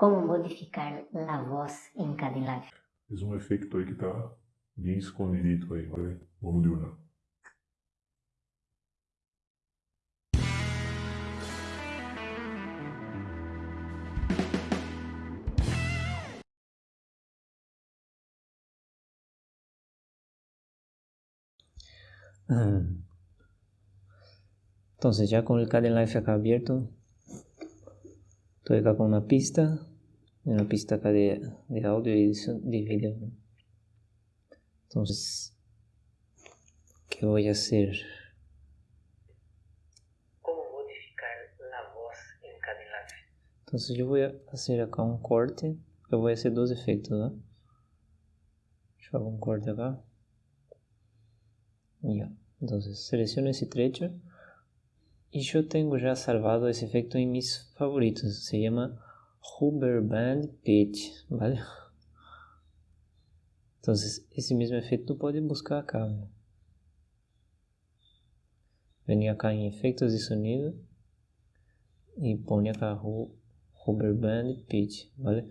Como modificar a voz em live? Es um efeito aí que tá bem escondidito aí, ¿vale? Vamos de una. Entonces ya con el Kdenlive acá abierto, estoy acá con una pista, una pista acá de, de audio y de video. Entonces, ¿qué voy a hacer? ¿Cómo modificar la voz en Kdenlive? Entonces yo voy a hacer acá un corte, yo voy a hacer dos efectos, ¿no? Yo hago un corte acá. Ya, entonces selecciono ese trecho y yo tengo ya salvado ese efecto mis favoritos. Se llama Hover Band Pitch, ¿vale? Entonces, ese mismo efecto puede buscar acá. ¿no? Vení acá en efectos de sonido y pone acá Hover Band Pitch, ¿vale?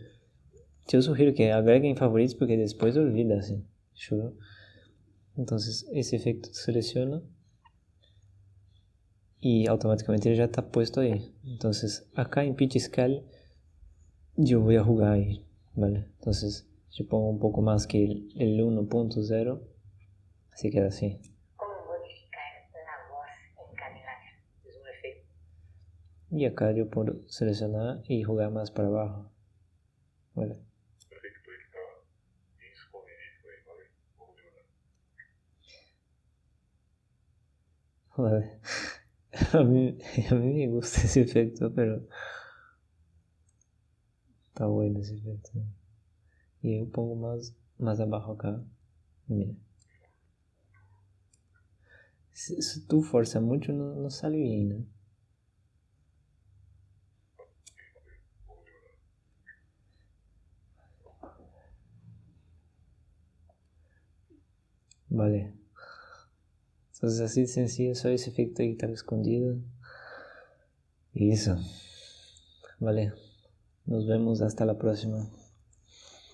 Yo sugiero que agreguen favoritos porque después olvida, ¿sí? Yo... Entonces, ese efecto selecciono y automáticamente ya está puesto ahí. Entonces acá en pitch scale yo voy a jugar ahí, ¿vale? Entonces yo pongo un poco más que el, el 1.0, así queda así. Voz en calidad? Es un efecto. Y acá yo puedo seleccionar y jugar más para abajo, ¿vale? Vale. A mí, a mí me gusta ese efecto, pero está bueno ese efecto. Y yo pongo más, más abajo acá. Mira. Si tú fuerzas mucho, no, no sale bien, ¿no? Vale. Entonces así de sencillo, solo ese efecto ahí escondido. Y eso. Vale. Nos vemos hasta la próxima.